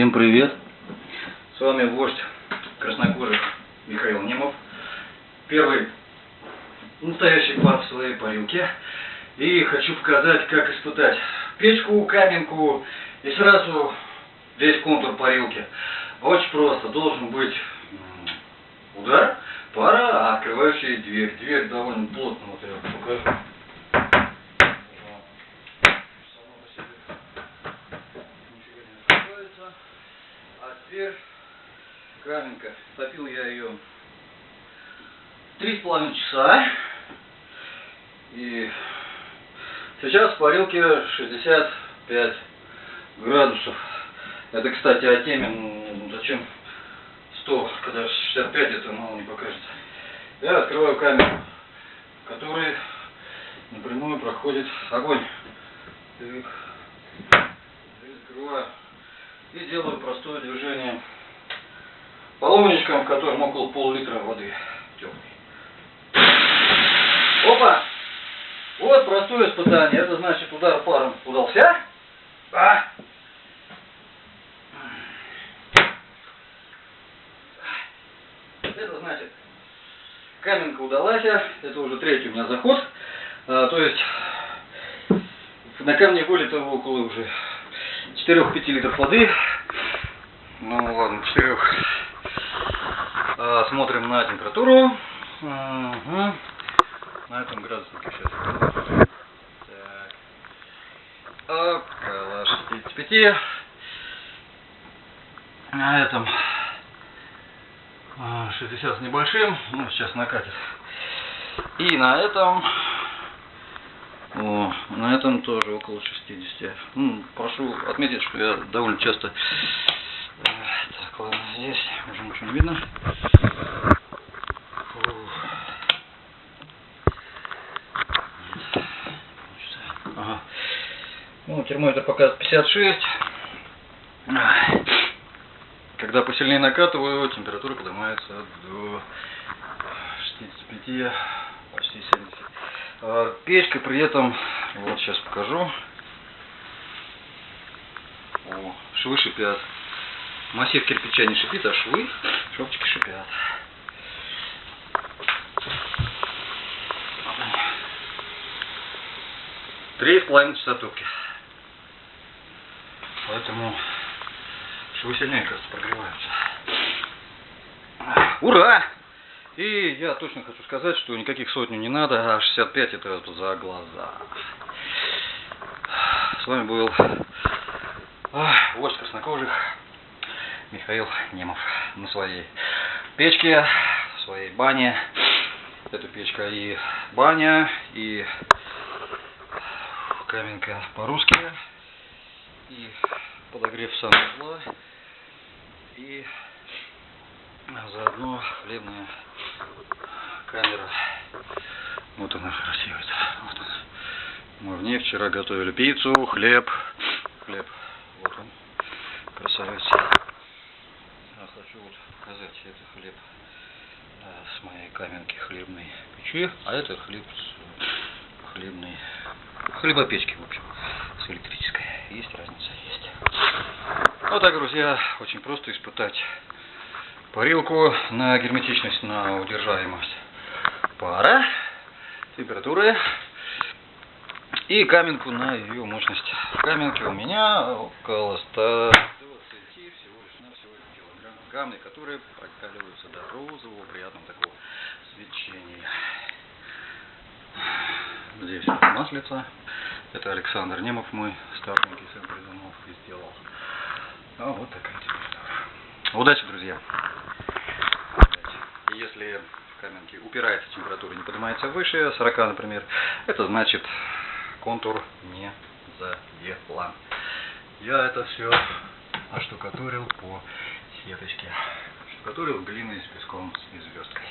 Всем привет! С вами вождь краснокожих Михаил Немов. Первый настоящий пар в своей парилке. И хочу показать, как испытать печку, каменку и сразу весь контур парилки. Очень просто. Должен быть удар, пара, открывающая дверь. Дверь довольно плотно, вот я покажу. А теперь каменка. Топил я ее три с половиной часа. И сейчас в парилке 65 градусов. Это, кстати, о теме, ну, зачем 100, когда 65, это мало не покажется. Я открываю камеру, в напрямую проходит огонь. Так. Закрываю. И делаю простое движение половничком, в котором около пол-литра воды теплой. Опа! Вот простое испытание. Это значит удар паром удался. А! Это значит каменка удалась. Это уже третий у меня заход. А, то есть на камне вылито около уже 4-5 литров воды. Ну ладно, 4. А, смотрим на температуру. Угу. На этом градуснике сейчас. Так. Около 65. На этом 60 с небольшим. Ну, сейчас накатит. И на этом о, на этом тоже около 60. Ну, прошу отметить, что я довольно часто... Э, так, ладно, здесь уже ничего не видно. Ага. Ну, термометр показывает 56. Когда посильнее накатываю, температура поднимается до 65, почти 70. А, печка при этом, вот сейчас покажу. О, швы шипят. Массив кирпича не шипит, а швы, шовчики шипят. Три с половиной часа топки. Поэтому швы сильнее, кажется, прогреваются. Ура! И я точно хочу сказать, что никаких сотню не надо, а 65 это за глаза. С вами был вождь краснокожих Михаил Немов на своей печке, в своей бане. Эта печка и баня, и каменка по-русски, и подогрев санузла, и заодно хлебная камера. Вот она красивая. Вот она. Мы в ней вчера готовили пиццу, хлеб. Хлеб. Вот он. Красавец. Я хочу вот показать это хлеб да, с моей каменки хлебной печи. А это хлеб с хлебной хлебопечки, в общем, с электрической. Есть разница, есть. Вот так, друзья, очень просто испытать парилку на герметичность, на удержаемость пара, температуры и каменку на ее мощность. Каменки у меня около 120 всего лишь на всего килограмм камни, которые прокаливаются до розового приятного такого свечения. Здесь маслица. Это Александр Немов, мой старшенький сын придумал и сделал. А вот такая температура. Удачи, друзья! если в каменке упирается температура, не поднимается выше 40, например, это значит контур не заделан. Я это все оштукатурил по сеточке. Штукатурил глиной с песком и звездкой.